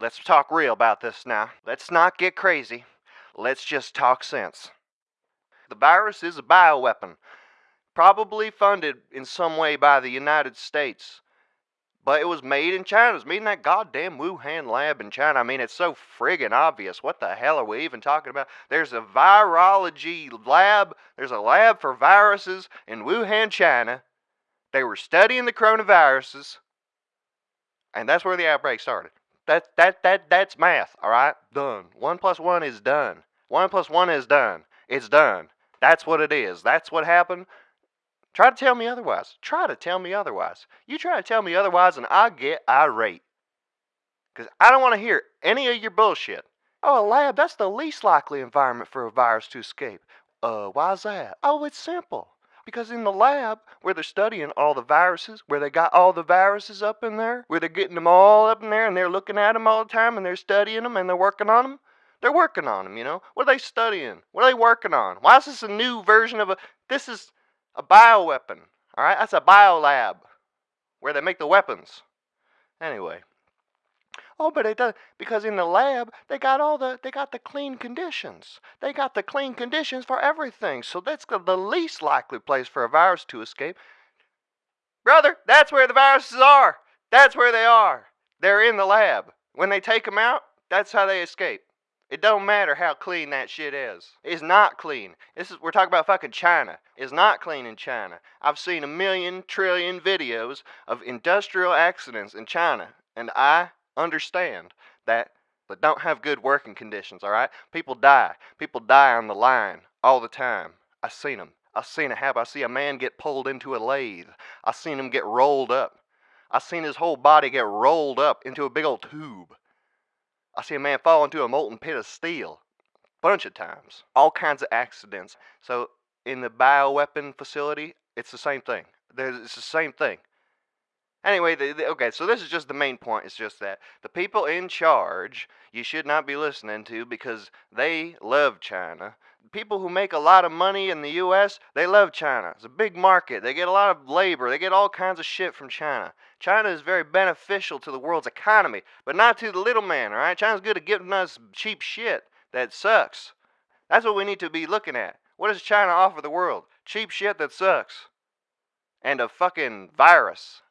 let's talk real about this now. Let's not get crazy. Let's just talk sense. The virus is a bioweapon, probably funded in some way by the United States. But it was made in China. It was made in that goddamn Wuhan lab in China. I mean, it's so friggin' obvious. What the hell are we even talking about? There's a virology lab. There's a lab for viruses in Wuhan, China. They were studying the coronaviruses, and that's where the outbreak started. That that that that's math. All right, done. One plus one is done. One plus one is done. It's done. That's what it is. That's what happened. Try to tell me otherwise. Try to tell me otherwise. You try to tell me otherwise, and I get irate. Because I don't want to hear any of your bullshit. Oh, a lab, that's the least likely environment for a virus to escape. Uh, why's that? Oh, it's simple. Because in the lab, where they're studying all the viruses, where they got all the viruses up in there, where they're getting them all up in there and they're looking at them all the time and they're studying them and they're working on them, they're working on them, you know? What are they studying? What are they working on? Why is this a new version of a. This is a bioweapon. All right, that's a biolab where they make the weapons. Anyway. Oh, but it does because in the lab they got all the they got the clean conditions. They got the clean conditions for everything. So that's the least likely place for a virus to escape. Brother, that's where the viruses are. That's where they are. They're in the lab. When they take them out, that's how they escape. It don't matter how clean that shit is. It's not clean. This is we're talking about fucking China. It's not clean in China. I've seen a million trillion videos of industrial accidents in China, and I understand that but don't have good working conditions, all right? People die. People die on the line all the time. I seen them. I seen it happen. I see a man get pulled into a lathe. I seen him get rolled up. I seen his whole body get rolled up into a big old tube. I see a man fall into a molten pit of steel. Bunch of times. All kinds of accidents. So in the bioweapon facility, it's the same thing. There's, it's the same thing. Anyway, the, the, okay, so this is just the main point. It's just that the people in charge you should not be listening to because they love China. People who make a lot of money in the U.S., they love China. It's a big market. They get a lot of labor. They get all kinds of shit from China. China is very beneficial to the world's economy, but not to the little man, all right? China's good at giving us cheap shit that sucks. That's what we need to be looking at. What does China offer the world? Cheap shit that sucks. And a fucking virus.